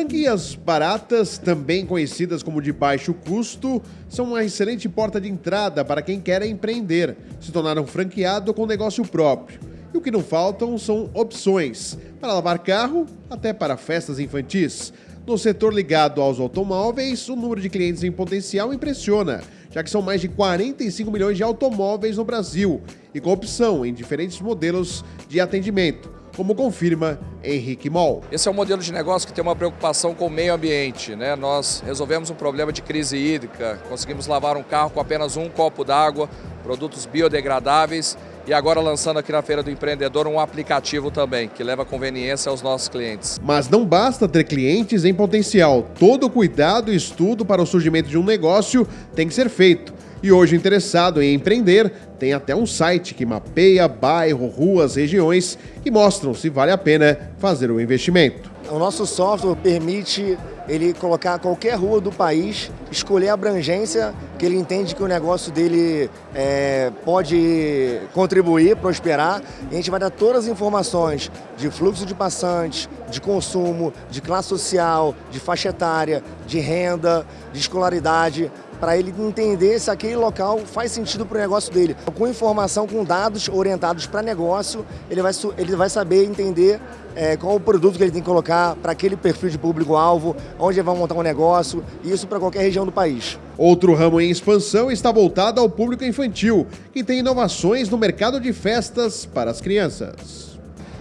Franquias baratas, também conhecidas como de baixo custo, são uma excelente porta de entrada para quem quer empreender, se tornar um franqueado com negócio próprio. E o que não faltam são opções, para lavar carro até para festas infantis. No setor ligado aos automóveis, o número de clientes em potencial impressiona, já que são mais de 45 milhões de automóveis no Brasil e com opção em diferentes modelos de atendimento como confirma Henrique Moll. Esse é um modelo de negócio que tem uma preocupação com o meio ambiente. Né? Nós resolvemos um problema de crise hídrica, conseguimos lavar um carro com apenas um copo d'água, produtos biodegradáveis e agora lançando aqui na Feira do Empreendedor um aplicativo também, que leva conveniência aos nossos clientes. Mas não basta ter clientes em potencial. Todo cuidado e estudo para o surgimento de um negócio tem que ser feito. E hoje, interessado em empreender, tem até um site que mapeia bairro, ruas, regiões e mostram se vale a pena fazer o investimento. O nosso software permite ele colocar qualquer rua do país, escolher a abrangência que ele entende que o negócio dele é, pode contribuir, prosperar. E a gente vai dar todas as informações de fluxo de passantes, de consumo, de classe social, de faixa etária, de renda, de escolaridade, para ele entender se aquele local faz sentido para o negócio dele. Com informação, com dados orientados para negócio, ele vai, ele vai saber entender é, qual o produto que ele tem que colocar para aquele perfil de público-alvo, onde ele vai montar um negócio, isso para qualquer região do país. Outro ramo em expansão está voltado ao público infantil, que tem inovações no mercado de festas para as crianças.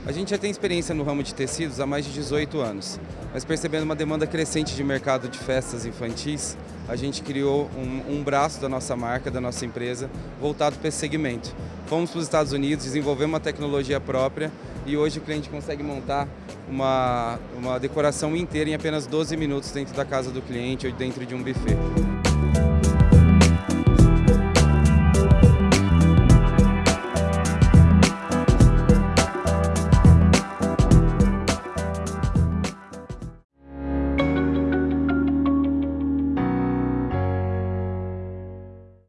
A gente já tem experiência no ramo de tecidos há mais de 18 anos, mas percebendo uma demanda crescente de mercado de festas infantis, a gente criou um, um braço da nossa marca, da nossa empresa, voltado para esse segmento. Fomos para os Estados Unidos, desenvolvemos uma tecnologia própria e hoje o cliente consegue montar uma, uma decoração inteira em apenas 12 minutos dentro da casa do cliente ou dentro de um buffet.